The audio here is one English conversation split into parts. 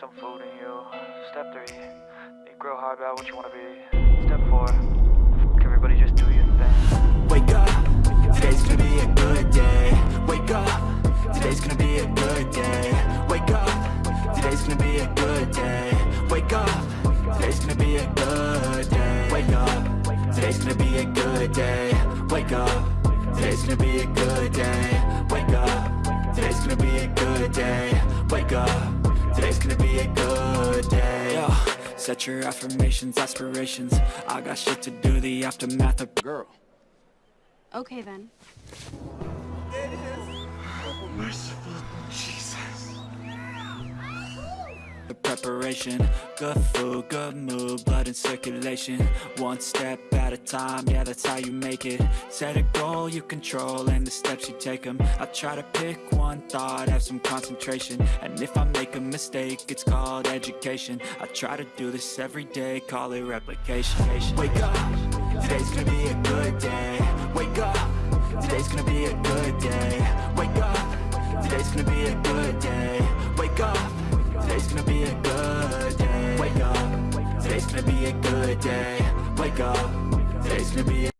some food in you. Step three, think real hard about what you wanna be. Step four, everybody, just do your thing. Wake up, today's gonna be a good day. Wake up, today's gonna be a good day. Wake up, today's gonna be a good day. Wake up, today's gonna be a good day. Wake up, today's gonna be a good day. Wake up, today's gonna be a good day. Wake up, today's gonna be a good day. Wake up, today's gonna be a good day Yo, set your affirmations, aspirations I got shit to do, the aftermath of Girl. Okay then. The preparation, good food, good mood, blood in circulation. One step at a time, yeah that's how you make it. Set a goal you control and the steps you take them I try to pick one thought, have some concentration. And if I make a mistake, it's called education. I try to do this every day, call it replication. Wake up, today's gonna be a good day. Wake up, today's gonna be a good day. Wake up, today's gonna be a good day gonna be a good day. Wake up. Today's gonna be a good day. Wake up. Today's gonna be a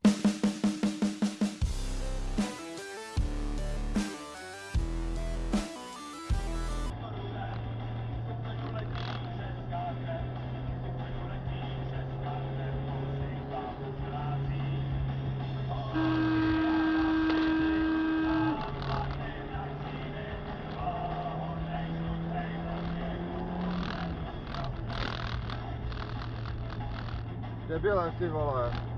Debilem ty vole.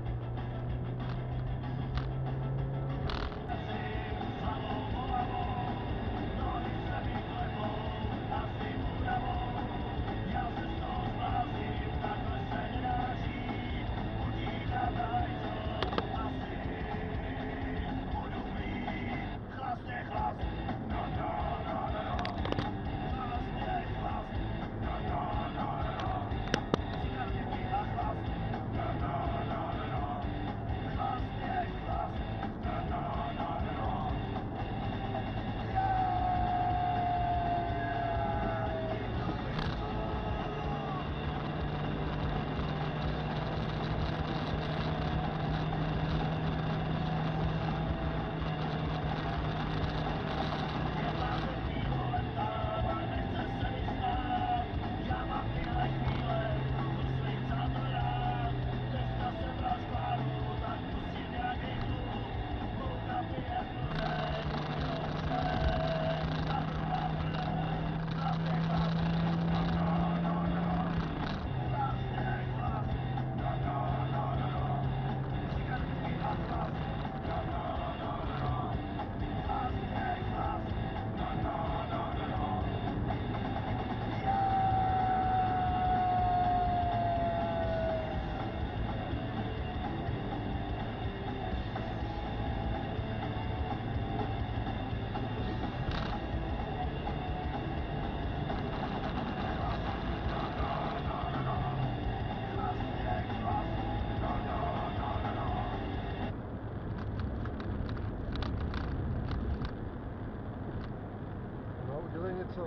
Udělej něco.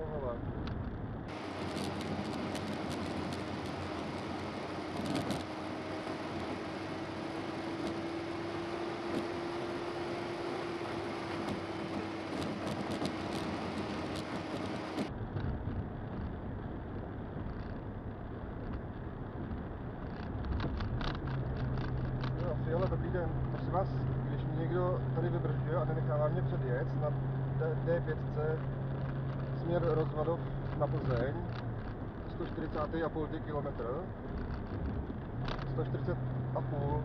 Jo, Fiala, dobrý den. Prosím vás, když mě někdo tady vybržuje a nenechává mě předjet na D- D5 směr Rozvadov na Plzeň, 140,5 km, 140 a půl.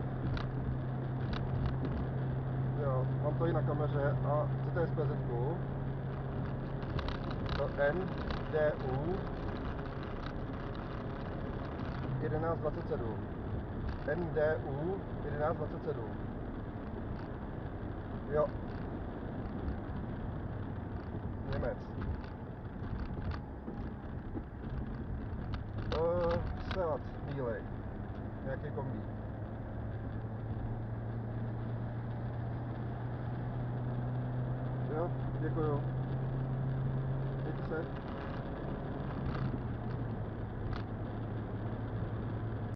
Jo, mám to i na kameře a chcete SPZ to NDU 1127. NDU 1127. Jo. Nějaký kombí. Jo, děkuju. Mějte se.